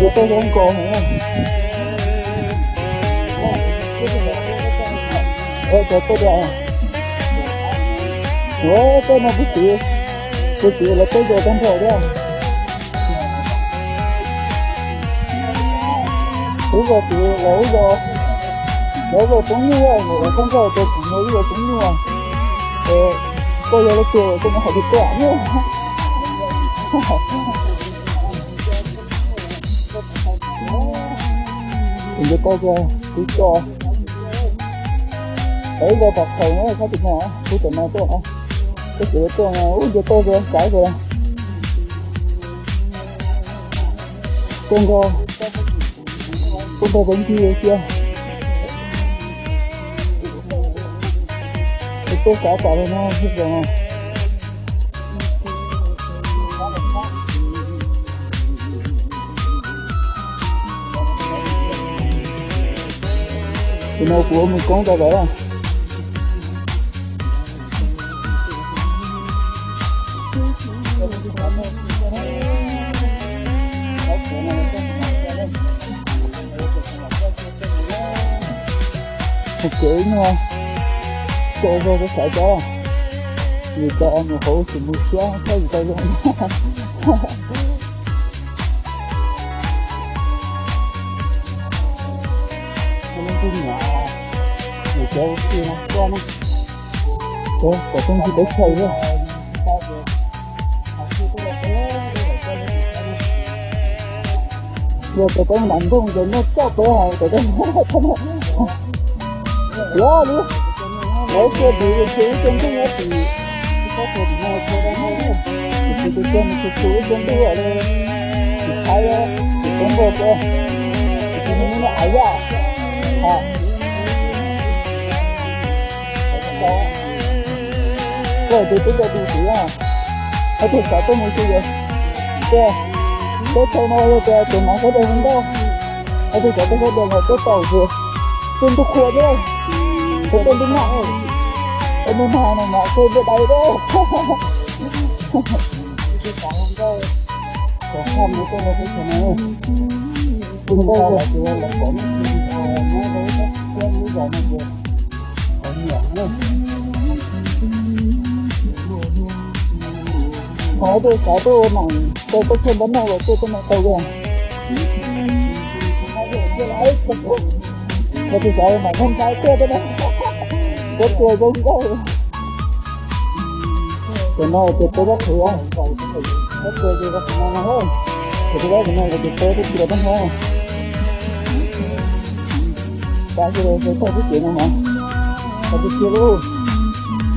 Giờ tôi không còn nữa. Ơ, giờ tôi ra. Ủa, tôi mà biết chịu. Tôi chịu là tôi giờ trong thời đó. Bây à? giờ chịu là bây giờ. Bây giờ cũng như vậy, không giờ tôi cũng mới giờ cũng như vậy. Ờ, 我有了姐，我真的好短路。mình đi coi kia cứ cho ấy giờ tập thầy nó có thịt nào cứ tụi này tôi cái chữ tôi này ui giờ tôi rồi cãi rồi con go con go vẫn chưa chưa tôi xả cả rồi nó hết rồi thì nó của mình con ta vậy à một chữ không? Cô vô cái sợi người ta ăn hổ thì mua xá thấy người ta luôn. Nó cũng nhỏ người ta kia nó qua nó. Ủa, có trong gì đấy chơi nữa Giờ tôi có nặng không rồi nó cho tôi hỏi tôi có Dạ đi. Đấy kia bị chú trong cái nhà thì Có thể thì nào cho nó hay nữa Thì tôi cho mình chú trong cái ở đây Thì thấy á Thì cũng vô cơ Thì mình nó ải ra À rồi tôi tôi cho tôi chỉ à ở tôi sợ tôi muốn chơi gì kìa tôi thôi nói rồi kìa tôi nói cái đây không đâu ở tôi sợ tôi không được rồi tôi tàu rồi tôi tôi khua chứ tôi tôi đứng nặng rồi tôi muốn hà này mà tôi bị đầy đấy có không nữa tôi là cái chuyện này đừng đâu là chưa là có một chuyện nói với các em bây giờ nó được có nhỏ nữa có tôi có tôi mà tôi có thêm bánh nào rồi tôi có mẹ tôi rồi. Mà tôi sợ mày không phải chơi đó có chơi cũng có cái này thì tôi rất cái có chơi thì rất cái hơn thì tôi nói cái này là tôi tôi tôi bánh hơn tại vì tôi tôi cái chuyện này mà tôi chưa luôn.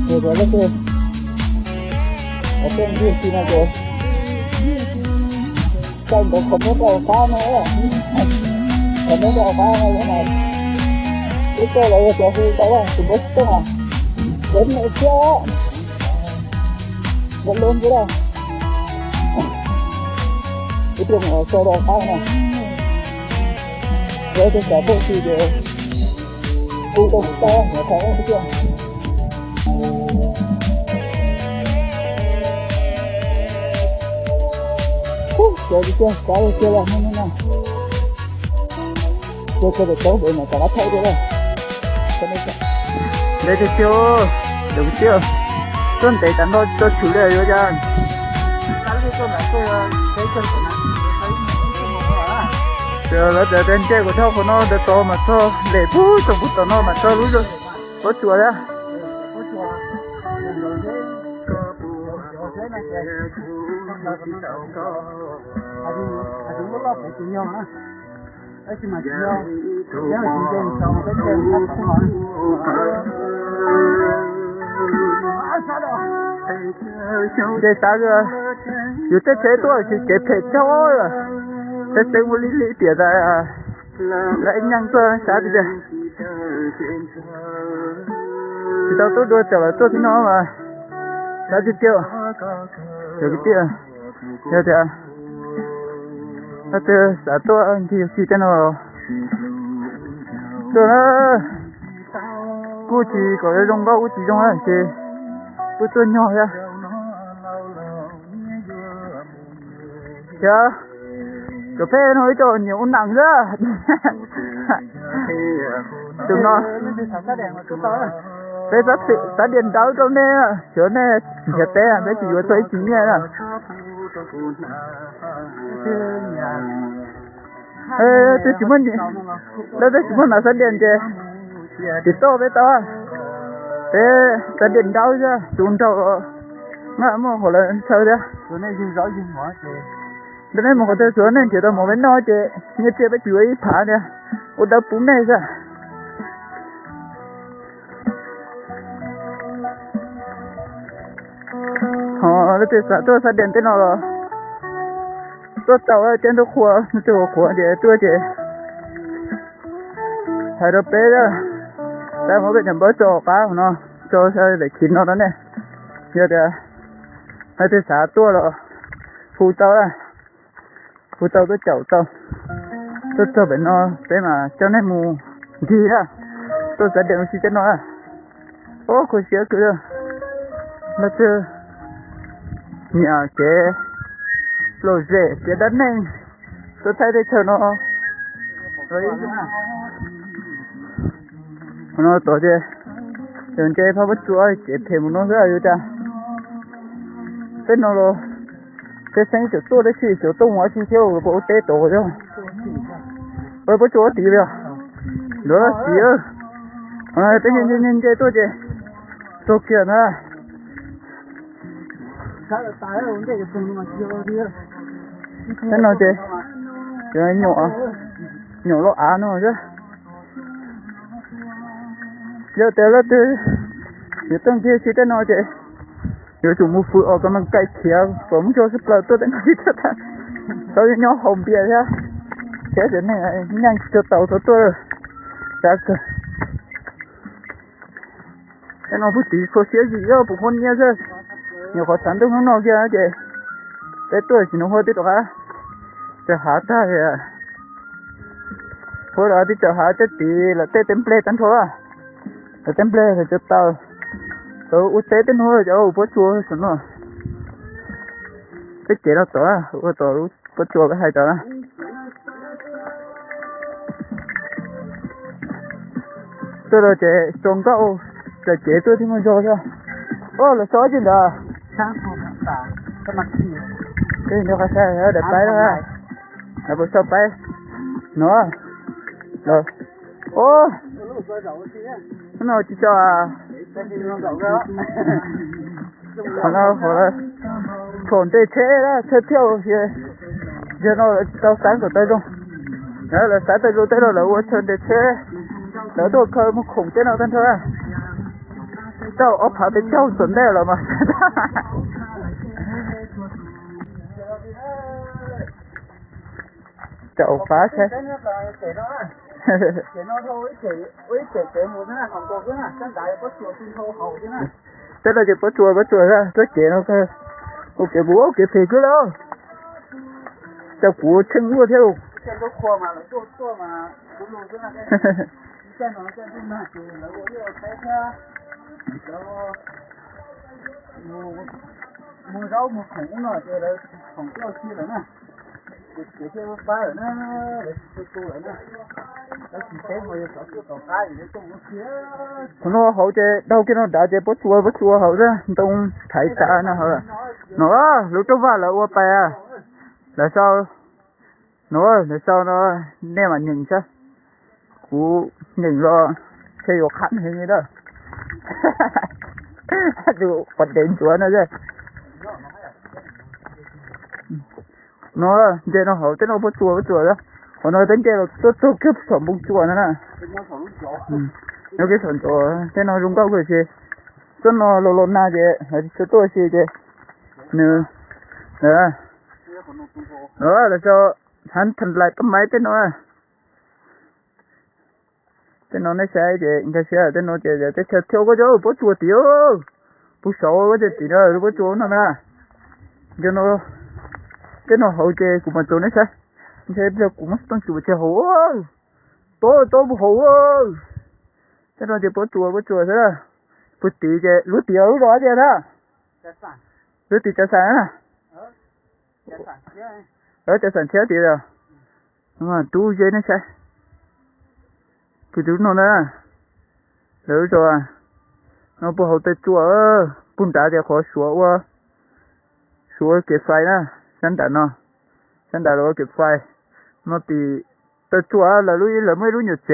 Rồi rồi cái, chơi ở trên kia thì cái rồi? Trên cũng không có cái, phá nữa không có đầu phá này cái này cái cơ lại cho khi đó là cũng biết thế nào đến nữa chưa? Vẫn luôn cái đâu cái trường ở cơ đầu phá này rồi tôi sẽ bố trí để u đông to nó thấy cái chưa? Chơi đi chơi có đi chơi là không nữa chơi chơi được tốt bữa này cả thấy được rồi đây thì chưa đúng chưa tôi để tận đó tôi chủ đề rồi chứ giờ là giờ đến chơi của thao của nó để to mà to để phú trong phút to nó mà to lúc rồi có chùa đó 아주 아주 몰라고 중요 하나. 하 ấy mà do do chị dân sau cái đêm khách nói để ta giờ dù thế thế tôi chỉ kể thế cho rồi. Thế thế vô lý lý tiền ra. À lại nhang tôi sao bây giờ. Thì tao tốt đôi trở lại tốt nó mà. Sao chứ tiêu được cái tiêu được thì à? Tapi saat tu anti si teno. Tu na. Cú chỉ có cái rong bao, cú chỉ rong anh chị. Cú tu nhỏ ya. Chá. Dạ. Cà phê nói cho nhiều nặng ra. Tụi nó. bây giờ sự sắp điện đáo trong nè. Chỗ nè. Nhà té. Đấy chỉ vừa thấy chính nè. Ê, tôi chỉ muốn gì? Tôi chỉ muốn là xã điện chứ. Chỉ to với to. Thế xã điện đau chứ. Chúng tao ngã mà hồi là sao đấy? Chỗ này dùng rõ dùng hóa chứ. Đây này một cái chỗ này chỉ tao một bên nói chứ. Như phá nè. Ủa đã bún này sao? Ờ, nó tôi sợ tôi sợ điện rồi. Tôi tàu ở trên tôi khua, chỗ khua để tôi chỉ. Hay đó bé đó. Ta mới biết nhầm bớt chỗ cá của nó, chỗ sao để chín nó đó nè. Giờ thì, hai tôi sợ tôi rồi. Phụ tàu à. Phụ tàu tôi chậu tàu. Tôi cho bên nó, bé mà cho nên mù gì đó. Tôi sẽ điện cho nó à. Ô, cô xíu cứ. Nó chưa nhà cái lô rễ phía đất này. Tôi thấy đây chờ nó. Rồi nó tổ chứ đừng chơi phá bất chúa chỉ thêm nó rất là cha. Tên nó rồi. Cái sáng chỗ tôi đấy chỉ chỗ tôi hóa chi theo bộ tế tổ chứ. Ơi bất chúa tí rồi. Nữa tí ơi à tên nhân nhân nhân chơi tôi chứ. Tôi kia nữa thế nào chị? Chị nhỏ. Nhỏ lo á nó chứ? Giờ tới là từ giờ tăng kia chị thế nào chị? Giờ chúng mua phụ ở cái mình cây kia cũng cho sắp lại tôi đang nói cho ta. Sau đó nhỏ hồng bia ra thế thế này nhanh cho tàu cho tôi. Chắc, cơ cái nó bút tí có xía gì đó bụng hôn nhớ chứ? Nhiều khó khăn tôi không nói kia chị? Thế tôi chỉ nó hơi tí đó hả cho hả ta đó thì cho hả cái tí là tê template tấn thôi. À là template thì cho tao. Tao út tê tên thôi út bớt chua xong rồi cái chế đó tổ à bớt chua cái hai tổ à tôi là chế trồng cậu là chế tôi thì mới cho sao ô là số gì đó. Sáng hôm tả, cái mặt gì? cái nó cái xe để bay đó ha là bữa bay nó. Rồi ô. Nó chỉ cho à? Nó còn nó hồi là còn tê chế đó chế theo thì giờ nó là tao sáng của tay luôn. Đó là sáng tay luôn tay là uống chân để chế đó, tôi khơi một khủng thế nào thân thôi à. Tao ốp hả? Để trâu chuẩn đây rồi mà. chậu phá Cái cái có cái cái có chứ thế là chỉ có chùa có chùa ra có chế nó cái ok bố cái phê cứ đó cho bố chân mua theo. Cái có cái. Cái cái cái thì có cái cái cái mua rau mua nó thì là không có chi nữa nè để cho ba ở nó để cho tôi ở nó nó chỉ thế mà có cái tàu cá gì trong nó kia nó hậu chế đâu cái nó đã chế bố chua bố chua hậu ra đông thấy ta nó hả nó lúc trước vào là ua bè à là sao nó là sao nó nên mà nhìn sao cú nhìn lo thấy vô khăn hình như đó dù bật đến chúa nó rồi. Nó chơi nó hậu tới nó bố chùa bố chùa đó. Còn nó đến chơi là tốt tốt kiếp phẩm bông chùa nữa nè. Ừ. Nó cái phần chùa thế nó rung cao cái gì cho nó lô lô na gì hay cho tôi gì gì nữa nữa nó đó, là cho hắn thành lại cái máy tên nó. À tên nó nói sai gì người sai tên nó gì gì tên theo theo cái chỗ bố chùa tiểu bố sổ cái gì thì nó bố chùa nó nè. Cho nó nó hậu chơi của mình chỗ nó sai thế bây cũng mất tăng chùa chơi hổ tôi tôi bố hổ thế nó chỉ bố chùa bố chùa thế là bố tí chơi lúa tiểu lúa đó chơi đó. Sản. Lúa tí chơi sao à cái sản kia ở cho sản chết thì rồi mà tu dây nó sai thì tu nó nè. Lỡ rồi nó bố hậu tê chùa bún đá thì khó sủa quá. Sủa cái xoay nè ฉันแต่เนาะฉันแต่เราเก็บไฟมาปีตัวชัวเราลุยเราไม่รู้หยุดเจ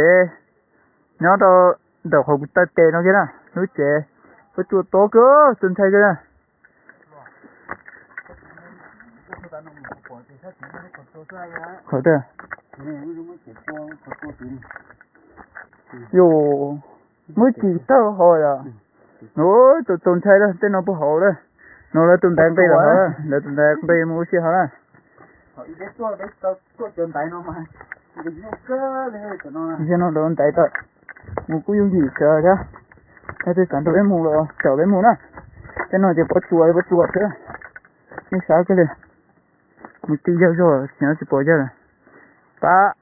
เนาะเราเดี๋ยวของตัดเตะเนาะแค่น่ะรู้เจตัวชัวโตเก้อสนใจแค่น่ะขอเถอะอยู่ไม่จีเต้าหอยอ่ะโอ้ตัวตนใช้แล้วเต้นเอาไปหอยเลย nó là tụi đang đây là hả? Là tụi đang đây mua xe hả? Giờ nó. Đồn tại tội mua cũng dùng gì chờ chứ? Cái tôi sản phẩm mua rồi chờ với mua nè cái nó chỉ bắt chuột bắt chuột thôi nhưng sao cái này một tí giờ rồi nhớ chỉ bỏ giờ ba.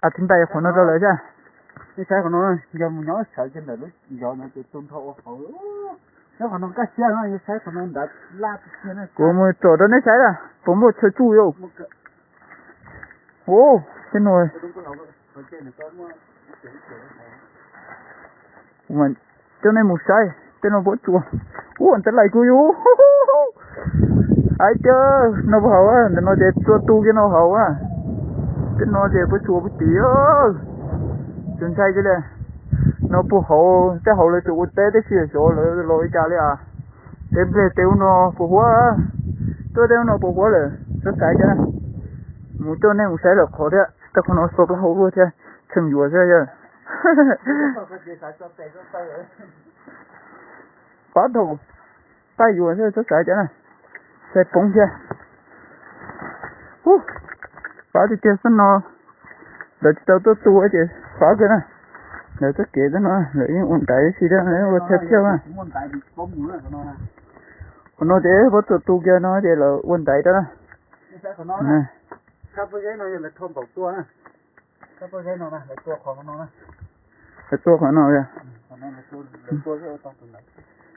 À chúng ta phải nó đâu lại chứ. Cái xe của nó giờ mình nói sợ trên đời lúc giờ nó chỉ tuân thọ hậu nó của một chỗ đó. Nó sai là có một chỗ chủ yếu ô cái nồi mình cho nên một sai cho nó bố chùa ô anh ta lại cô yêu ai chứ nó bảo á nó để cho tu cái nó hậu á. Cái nó để bố chùa bố tía chúng sai cái này nó bố hậu cái hậu là chủ tế cái gì chỗ là lỗi cha đấy à. Để về tiêu nó bố hóa tôi tiêu nó bố hóa rồi rất sai chứ một chỗ này một sai là khó đấy ta không nói số cái hậu luôn chứ chừng vừa chứ. Có đồ tay vừa chứ rất sai chứ này sẽ bóng chứ uh phá thì chơi nó. Đợi tao tôi tu ấy chứ. Phá cái này nếu tất kế đó nó lấy ổn cái gì đó lấy ổn thép chưa mà. Còn nó thế bắt tụt tu kia nó thế là ổn cái đó nè các bác cái nó là thôn bảo tua nè các bác cái nó là tua khoảng nó nè là tua của nó kìa.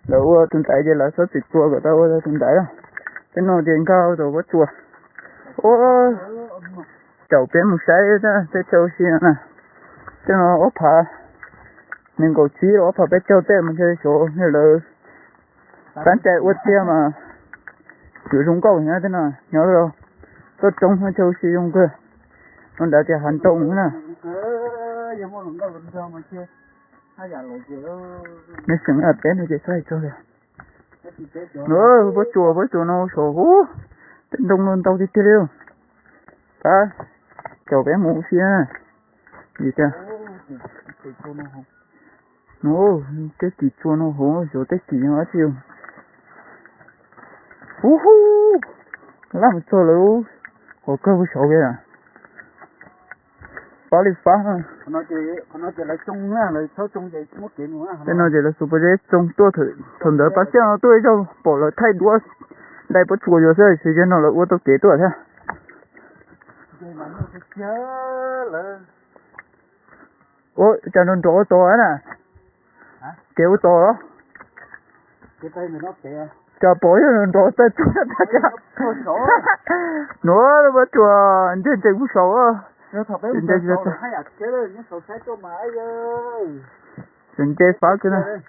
Là ua tụi tại là số tụt tua của tao ua tụi tại đó. Cái nó tiền cao rồi bắt tua. Ô chậu bé một cái đó cái châu xi nè. 这个我怕。Mình có chí đó, phải biết cho tên mình chơi số như là bán chạy uất kia mà sử dụng cầu nhá, thế nào? Nhớ rồi. Tôi trông hơi châu xí dùng cơ. Nó đã chạy hành động nữa. Nè Giờ mua lần nó sừng ở bé nó chỉ xoay cho rồi nữa với chùa với chùa nó sổ hú. Tên đông luôn, tao đi chơi đâu. Ta cháu bé mũ xia. Gì chưa Cái nó cái gì chua nó hổ rồi cái gì nó tiêu hú hú! Làm sao luôn hồ cơ với sổ kìa phá đi phá ha nó chỉ, nó chỉ là chung á, là số chung vậy mất chuyện nữa cái nó chỉ là super jet trong tua thử thuần đỡ bác sĩ nó tôi cho bỏ lại thay đũa đây bắt chùa rồi thì cái nó là ô tô kế tuổi thế? Cái ô cho nó rõ to á nè Kéo to đó Cái tay mình nó kìa cho bố cho nó rõ tay chút ta cho sổ nó bắt chùa trên trên cũng sổ á. Nó Trên cho ơi. Trên trên phá cái này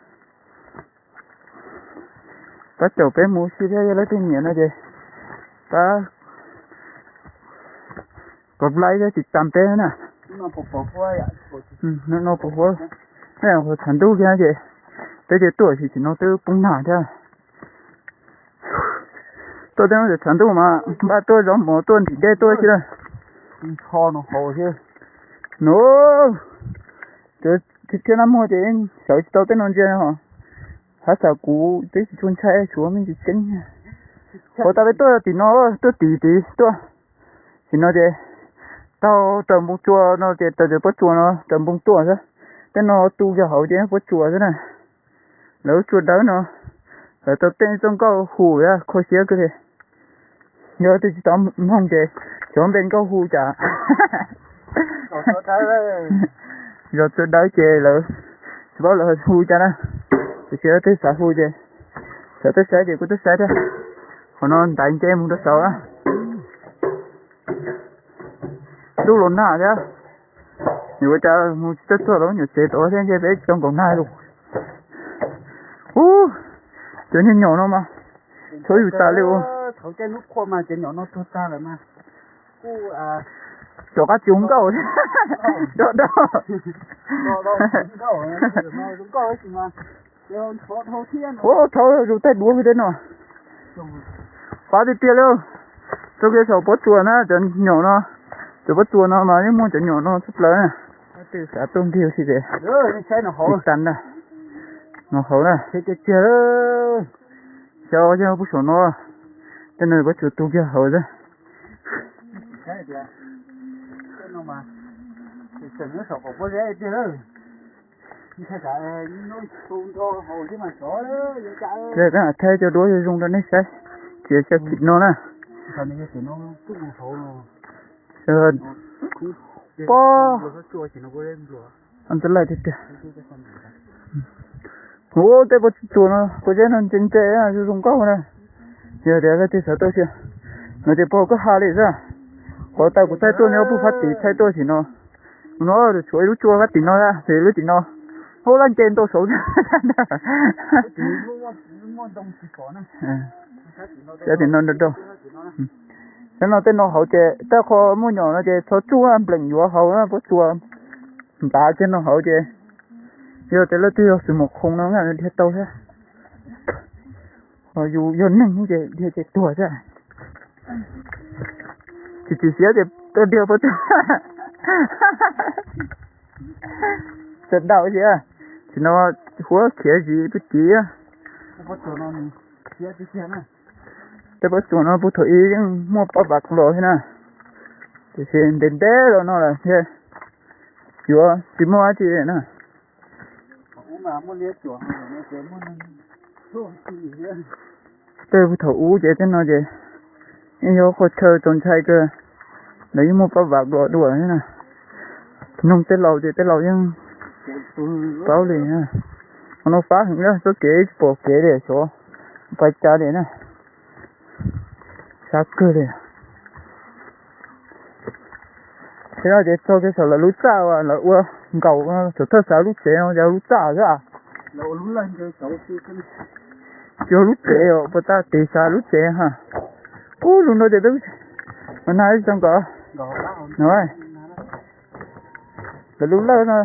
ta cháu bé mua xí ra lấy tiền nhẹ nó gì ta có lại ra chỉ tạm bé nè. Nó bột bột quá ừ nó nó bố thế là hồi thành đô kia gì tới giờ tuổi thì chỉ nó tới bung nả chứ tôi đang ở thành đô mà ba tôi giống một tuần thì đây tôi chứ đây Kho nó hồ chứ nó cái cái cái năm hồi thì sợ tôi tới non chơi hả hả sợ cú tới chỉ chôn chạy xuống mình chỉ chân hồi ta với tôi thì nó tôi tỉ tỉ tôi thì nó thế tao tầm bông chua nó thế tao thế bắt chua nó tầm bông tua chứ thế nó tu cho hậu thế bắt chua thế này nếu chua đỡ nó rồi tao tên trong câu hù ra khó xía cái gì nhớ tôi chỉ tao mong thế. Chọn bên câu hù chả. Rồi tôi rồi tôi đỡ chê lỡ. Bảo là hù cho nó thì sẽ tới xã hù chê. Sợ tới xã gì cũng tới xã đó. Còn nó tại anh muốn tới sợ á. Lúc lộn nạ chứ nhiều cha một chất tuổi đó nhiều chế tổ thế chế bé trong còn nai luôn chỗ như nhỏ nó mà. อยู่ ta liệu. thầu cái lúc qua mà cái nhỏ nó thốt ta rồi mà. Cô à. Chỗ cá chúng câu chỗ đó mà. Mà ô thôi rồi tay đuôi cái nó phá đi tiền luôn cho cái sầu bớt chùa nó cho nhỏ nó. Cho bớt chùa nó mà nhưng muốn cho nhỏ nó chút lớn từ xã tôm thiêu thì thế rồi cái xe nó hổ. Tắn nè nó hổ nè thế cái chờ cho cho bút sổ nó tên này bớt chuột tu kia hổ ra cái cái cái thế cả nó tuôn thôi hồ chứ mà sổ đó vậy cả đây cái là thay cho cho cho thịt nó nè cái rồi rồi ăn tới lại thịt kìa ô đây bớt chuột nó có cái nó chân chế à chứ dùng câu nè giờ để cái thịt sợ tôi chưa nó chỉ bỏ cái hà này ra có tay của tay tôi phát tỷ tay tôi thì nó nó được chuối lúc chua phát tỷ nó ra thì lúc tỷ nó hô lên trên tôi số có giờ thì nó được đâu thế nó tên nó hậu chế ta khó mua nhỏ nó chế số chua ăn bình vừa hậu nó có chua đá trên nó hậu chế giờ thế là tiêu sự một không nó ngay đi tàu thế ờ dù giờ nâng như thế thì chế tuổi thế. Chỉ chỉ xía thì tôi điều bớt trận đạo chứ à? Thì nó húa kia gì bút chỉ á. Thế bớt chỗ nó bút thổi nhưng mua bao bạc rồi thế nè thì đến té rồi nó là thế chúa chỉ mua chỉ nè cũng mà muốn liếc chỗ nó sẽ muốn chỗ gì vậy thế bút thổi u vậy thế nó vậy. Nhưng có khó chơi trốn chạy cơ. Lấy một bao vạc đỏ đùa thế nè nông tết lâu thì tết lâu nhưng bao liền ha. Nó phá hình đó số kế bộ kế để số phải trả để nè. Sát cơ để thế nào để cho cái số là lút sao à là ua cầu chỗ thơ sao lút chế nó giờ lút sao ra lâu lúc lên chơi thì cái cho lút chế rồi bắt ta tì chế ha. Ô luôn đó để đâu mà nay trong bao nói là lúc đó nó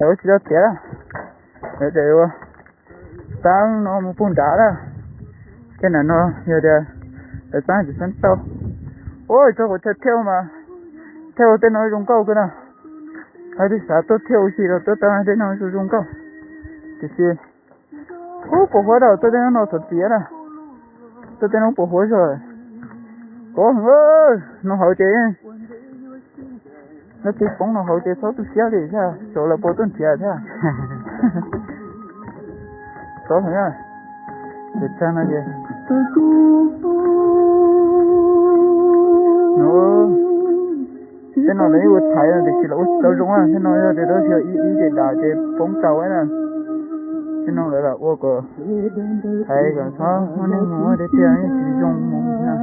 đâu chỉ chế để để sáng nó một phun đá đó. Cái này nó giờ để để sáng chỉ sáng sau. Ôi cho có theo mà theo tên nói dùng câu cái nào hay đi xã tôi theo gì rồi tôi tao đến nói dùng câu thì gì ô bộ hóa đâu tôi đến nó thật tía nè tôi đến nó bộ hóa rồi có ơi nó hậu chế nó chỉ phóng nó hậu chế số tôi xéo đi sao chỗ là bộ tuần xéo thế à có phải à để cha nó gì nó thế nó lấy một thấy là để chỉ là út đâu rung à thế nó là để đó chỉ ý ý để đào để phóng tàu ấy nè thế nó lại là ô cờ thấy cái sao nó nên ngủ để tiền ấy chỉ dùng mông nè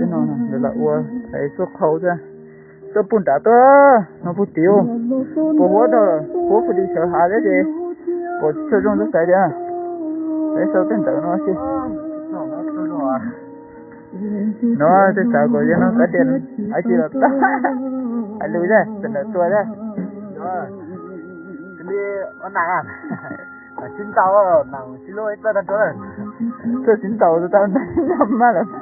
thế nó là là ô thấy xuất khẩu ra? Tôi bún đã tôi nó bút tiêu bố bố đó bố phải đi sợ hãi đấy gì bố chơi trong rất đấy à. đấy sao tên tự nó chứ nó thế sao có nó có tiền ai chỉ là ta ai lùi ra tiền à? là tôi đấy đó đi ăn nàng à xin tao nàng xin lỗi tao đang chỗ này tôi xin tao tao nằm mà là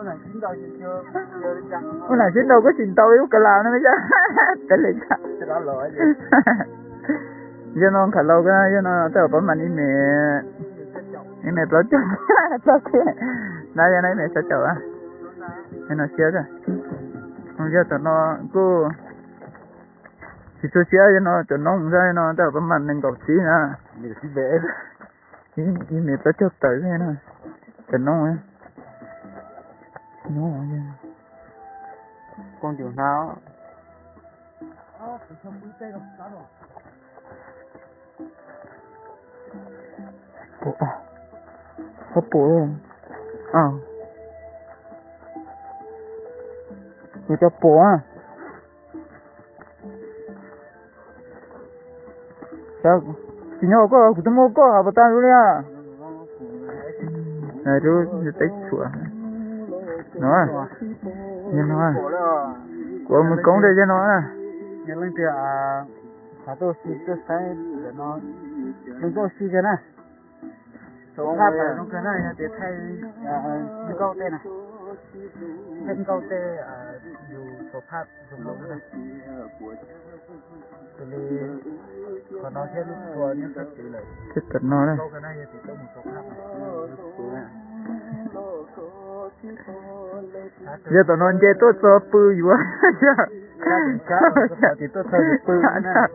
Ủa là xin tao chưa chưa đến chăng? Ủa là xin đâu có xin tao yêu cả lào nó mới chứ. Cái này Cái đó lỗi gì? Giờ nó khả lâu cái giờ nó tao bấm mà đi mẹ. Đi mẹ tao chứ. Tao chứ giờ này mẹ sẽ chở. À em nó xé rồi bây giờ tụi nó cứ chỉ tôi xé cho nó tụi nó không ra nó tao bấm mình nên cột xí nữa mình xin về. Ý ý mẹ bớt chút tới thế nó tụi nó ấy. Nó ấy con điều nào? Bộ có bộ rồi Ờ. Người cho bố à. Sao? Chỉ nhau có, cũng không có, bà ta luôn nha. Này, chú, chú tách chùa. À? Nó à. Nhìn nó à. Của mình cống đây cho nó à. Nhìn lên thì à. Hả tôi xin tôi sai để nó. Đừng có xin cho nó tháp phải nó cái này để thay dạ, dạ. như câu tên này. Thêm câu ở à, số phát dùng lỗ này. Từ đi còn nó thêm lúc chùa nhưng tất tỷ lệ thích cật nó đây. Câu cái này thì câu một số phát này. Giờ tụi nó chơi tốt sơ pư quá. Chứ thì tốt sơ pư dạ,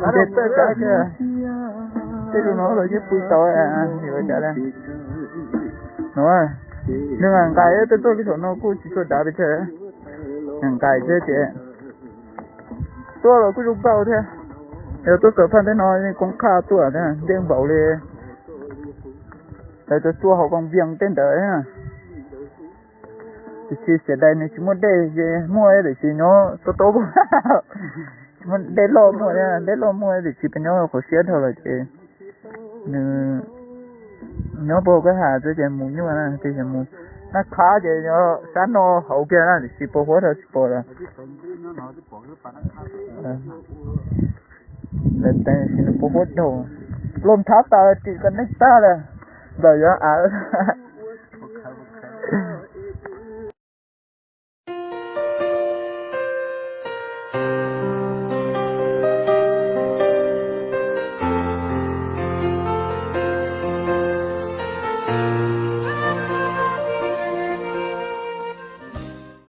chết tất cả chứ chứ tôi nói rồi chứ bùi tội à thì phải trả lại nói nhưng mà cái tôi tôi cái chỗ nó cũng chỉ có đá bị thế hàng cái chứ chị tôi là cứ rút bao thế nếu tôi cởi phân thế nói nên cũng khá tôi thế đem bảo lên tại tôi tua học bằng viếng tên đấy à thì sẽ đây này chỉ một đây mua để chỉ nó tốt tốt Vâng, để lo mua nha để lo mua để chỉ bên nhau có xe thôi là chị. Nữ nó bộ cái hà cho chị mua nhưng mà chị chị mua nó khá chị, nó sáng nó hậu kia là để chỉ bộ hóa thôi chỉ bộ là. Lên đây chỉ nó bộ hết đâu. Lom tháp ta chỉ cần nách ta là. Rồi đó à.